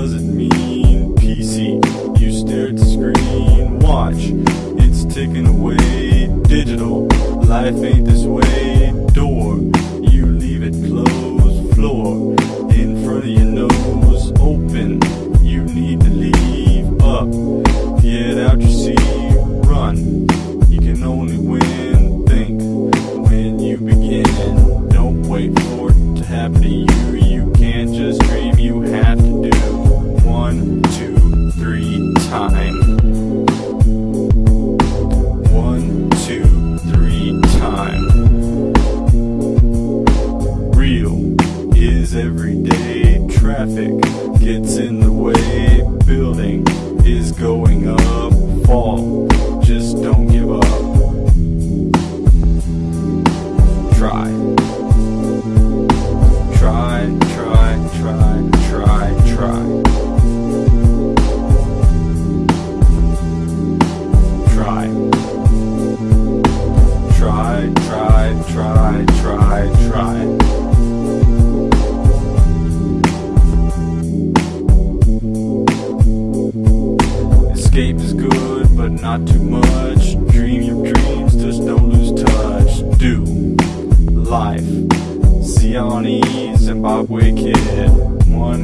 doesn't mean PC. You stare at the screen, watch, it's ticking away. Digital, life ain't this way. Door, you leave it closed. Floor, in front of your nose, open, you need to leave. Up, get out your seat, run. You can only win, think, when you begin. Don't wait for it to happen to you is everyday traffic gets in the way. Building is going up. Fall, just don't give up. Try, try, try, try, try. Try. Try, good, but not too much. Dream your dreams, just don't lose touch. Do life. Zion Zimbabwe kid. One,